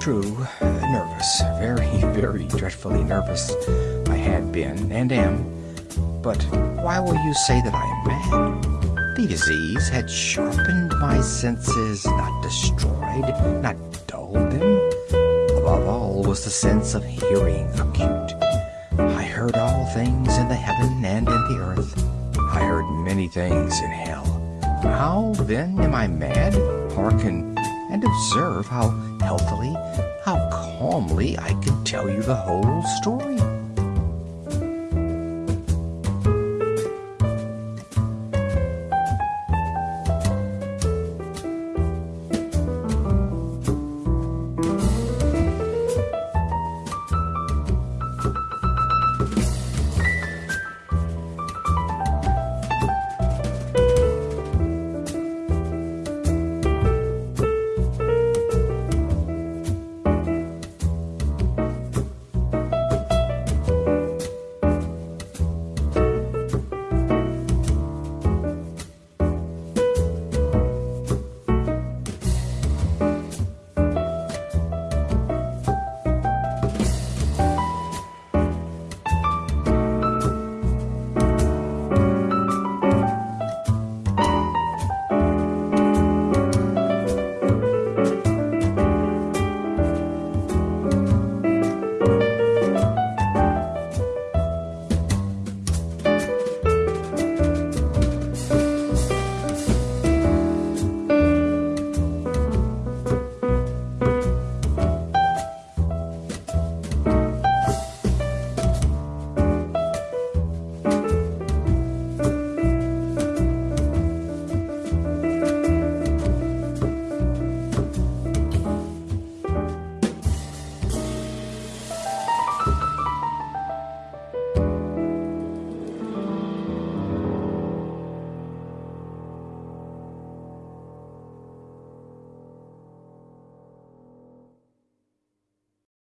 True, nervous, very, very dreadfully nervous I had been and am. But why will you say that I am mad? The disease had sharpened my senses, not destroyed, not dulled them. Above all was the sense of hearing acute. I heard all things in the heaven and in the earth. I heard many things in hell. How, then, am I mad? Hearken and observe how healthily, how calmly I can tell you the whole story.